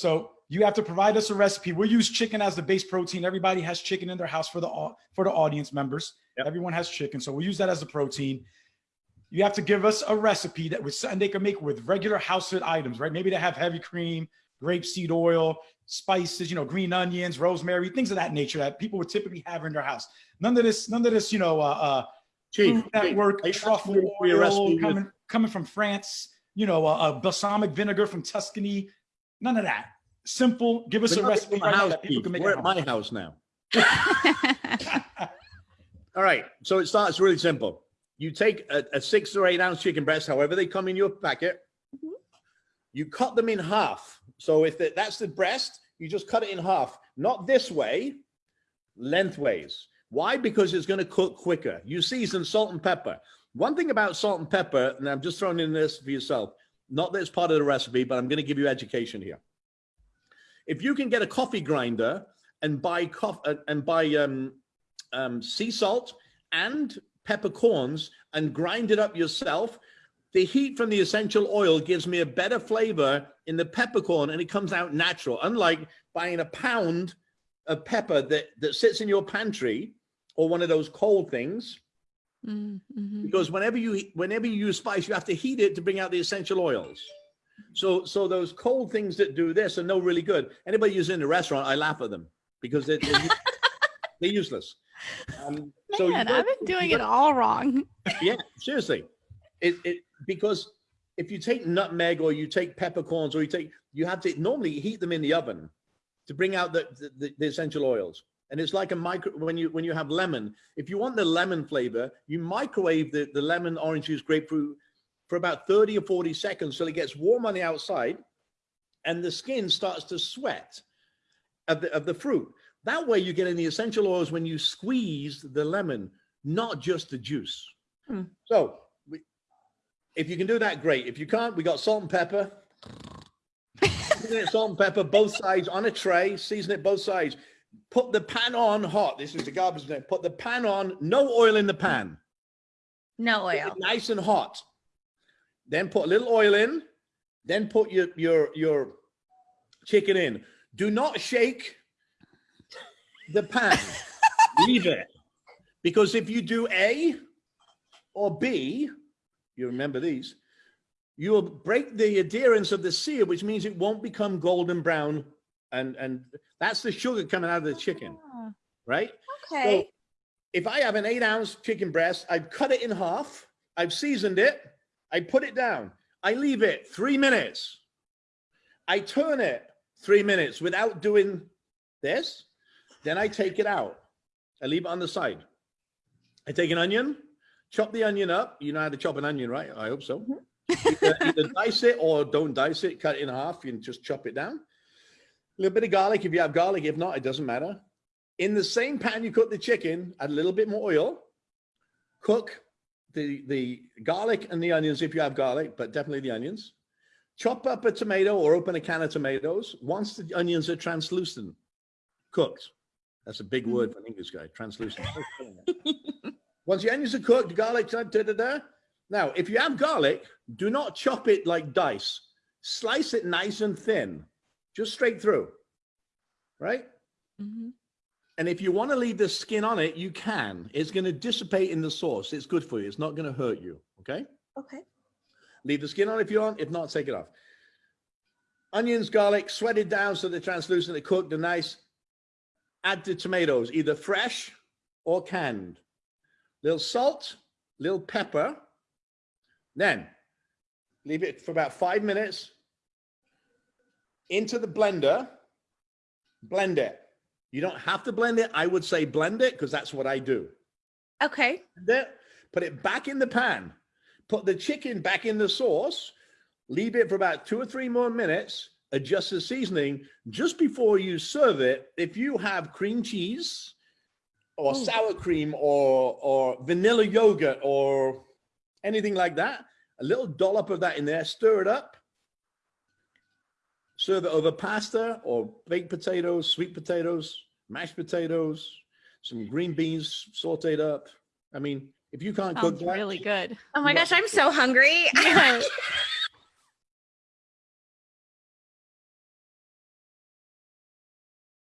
So you have to provide us a recipe. We'll use chicken as the base protein. Everybody has chicken in their house for the for the audience members. Yep. Everyone has chicken, so we'll use that as the protein. You have to give us a recipe that was something they can make with regular household items, right? Maybe they have heavy cream, grapeseed oil, spices, you know, green onions, rosemary, things of that nature that people would typically have in their house. None of this, none of this, you know, uh, uh, Chief, Food Network you truffle asking for your recipe oil with- coming coming from France. You know, uh, uh, balsamic vinegar from Tuscany. None of that. Simple. Give us We're a recipe at my right house, that people can make We're at at home. my house now. All right. So it starts really simple. You take a, a six or eight ounce chicken breast, however they come in your packet. Mhm. You cut them in half. So if the, that's the breast, you just cut it in half, not this way, lengthways. Why? Because it's going to cook quicker. You season salt and pepper. One thing about salt and pepper, and I'm just throwing in this for yourself, not that it's part of the recipe, but I'm going to give you education here. If you can get a coffee grinder and buy coffee and buy um, um, sea salt and peppercorns and grind it up yourself, the heat from the essential oil gives me a better flavor in the peppercorn and it comes out natural. Unlike buying a pound of pepper that, that sits in your pantry or one of those cold things, Mm, mhm. because whenever you whenever you use spice, you have to heat it to bring out the essential oils. So so those cold things that do this are no really good. Anybody who's in the restaurant, I laugh at them because they're, they're, they're useless. Um, so Man, gotta- I've been doing it all wrong. yeah, seriously. It, it because if you take nutmeg or you take peppercorns or you take you have to normally heat them in the oven to bring out the, the, the essential oils. And it's like a micro when you when you have lemon. If you want the lemon flavor, you microwave the, the lemon, orange juice, grapefruit for about 30 or 40 seconds so it gets warm on the outside and the skin starts to sweat of the, of the fruit. That way you get in the essential oils when you squeeze the lemon, not just the juice. Hmm. So we, if you can do that, great. If you can't, we got salt and pepper. Salt and pepper, both sides on a tray, season it both sides. Put the pan on hot. This is the garbage net. Put the pan on, no oil in the pan. No oil. nice and hot. Then put a little oil in. Then put your your your chicken in. Do not shake the pan. Leave it. Because if you do A or B, you remember these, you will break the adherence of the sear, which means it won't become golden brown. And and that's the sugar coming out of the chicken, Ah, right? Okay. So if I have an eight ounce chicken breast, I've cut it in half, I've seasoned it, I put it down, I leave it three minutes. I turn it three minutes without doing this. Then I take it out. I leave it on the side. I take an onion, chop the onion up. You know how to chop an onion, right? I hope so. either, either dice it or don't dice it, cut it in half. You can just chop it down. A little bit of garlic if you have garlic. If not, it doesn't matter. In the same pan you cook the chicken, add a little bit more oil. Cook the, the garlic and the onions if you have garlic, but definitely the onions. Chop up a tomato or open a can of tomatoes. Once the onions are translucent, cooked. That's a big hmm. word for an English guy, translucent. Once the onions are cooked, the garlic, da, da, da, da. Now, if you have garlic, do not chop it like dice. Slice it nice and thin, just straight through, right? mhm. And if you want to leave the skin on it, you can. It's going to dissipate in the sauce. It's good for you. It's not going to hurt you. Okay. Okay. Leave the skin on if you want. If not, take it off. Onions, garlic, sweated down so they're translucent, they're cooked, they're nice. Add the tomatoes, either fresh or canned. Little salt, little pepper. Then leave it for about five minutes. Into the blender, blend it. You don't have to blend it. I would say blend it because that's what I do. Okay. Blend it, put it back in the pan, put the chicken back in the sauce, leave it for about two or three more minutes, adjust the seasoning just before you serve it. If you have cream cheese or Ooh. sour cream or, or vanilla yogurt or anything like that, a little dollop of that in there, stir it up, serve it over pasta or baked potatoes, sweet potatoes, mashed potatoes, some green beans sauteed up. I mean, if you can't cook Sounds that, really good. Oh my gosh, I'm so hungry. Yeah.